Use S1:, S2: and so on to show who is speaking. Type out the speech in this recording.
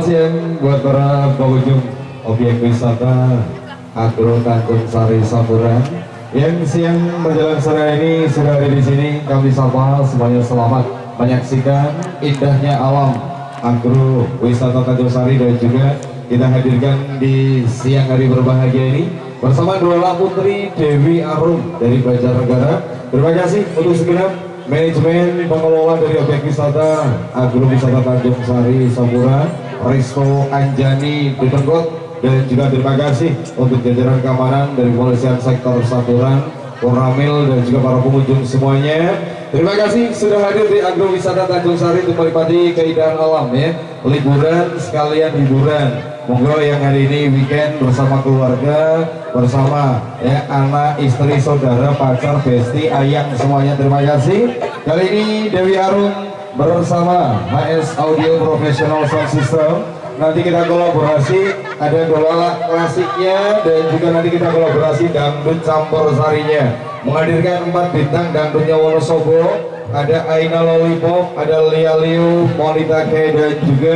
S1: siang buat para pengunjung objek wisata Agro Tanjung Sari Saburan yang siang menjelang sore ini sudah ada di sini kami sapa semuanya selamat menyaksikan indahnya alam Agro Wisata Tanjung Sari dan juga kita hadirkan di siang hari berbahagia ini bersama dua putri Dewi Arum dari Banjarnegara. Terima kasih untuk segenap manajemen pengelola dari objek wisata Agro Wisata Tanjung Sari Sampura Risto Anjani Ditengkot dan juga terima kasih untuk jajaran keamanan dari Polisian Sektor Saburan Koramil dan juga para pengunjung semuanya. Terima kasih sudah hadir di Agro Wisata Tanjung Sari untuk menikmati keindahan alam ya. Liburan sekalian hiburan. Monggo yang hari ini weekend bersama keluarga, bersama ya anak, istri, saudara, pacar, besti, ayang semuanya terima kasih. Kali ini Dewi Arum bersama HS Audio Professional Sound System. Nanti kita kolaborasi, ada dola klasiknya dan juga nanti kita kolaborasi dangdut campur sarinya. Menghadirkan empat bintang dangdutnya Wonosobo, ada Aina Lollipop, ada Lia Liu, Monita K dan juga